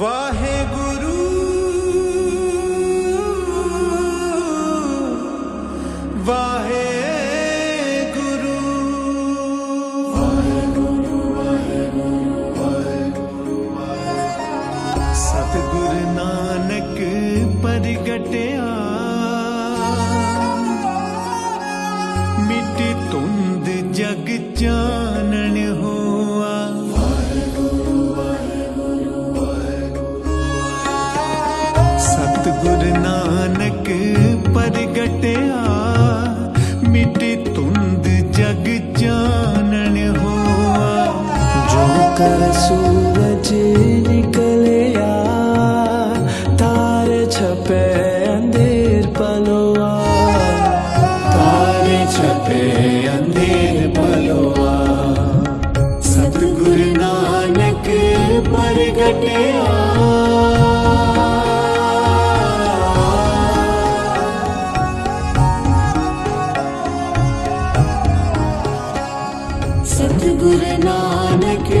ਵਾਹਿਗੁਰੂ। ਵਾਹਿਗੁਰੂ। ਸਤਿਗੁਰ ਨਾਨਕ ਪ੍ਰਗਟਿਆ। ਮਿੱਟੀ ਤੁੰਦ ਜਗ ਚਾਨਣ ਪ੍ਰਗਟਿਆ ਮਿੱਟੀ ਤੁੰਦ ਜਗ ਚਾਨਣ ਹੋਆ। ਜੋ ਕਰ ਸੂਰਜ ਨਿਕਲਿਆ ਤਾਰੇ ਛਪੇ ਅੰਧੇਰ ਪਲੋਆ। ਤਾਰੇ ਛਪੇ ਅੰਧੇਰ ਪਲੋਆ। ਸਤਿਗੁਰ ਨਾਨਕ ਪ੍ਰਗਟਿਆ ਸਤਿਗੁਰ ਨਾਨਕ ਪ੍ਰਗਟਿਆ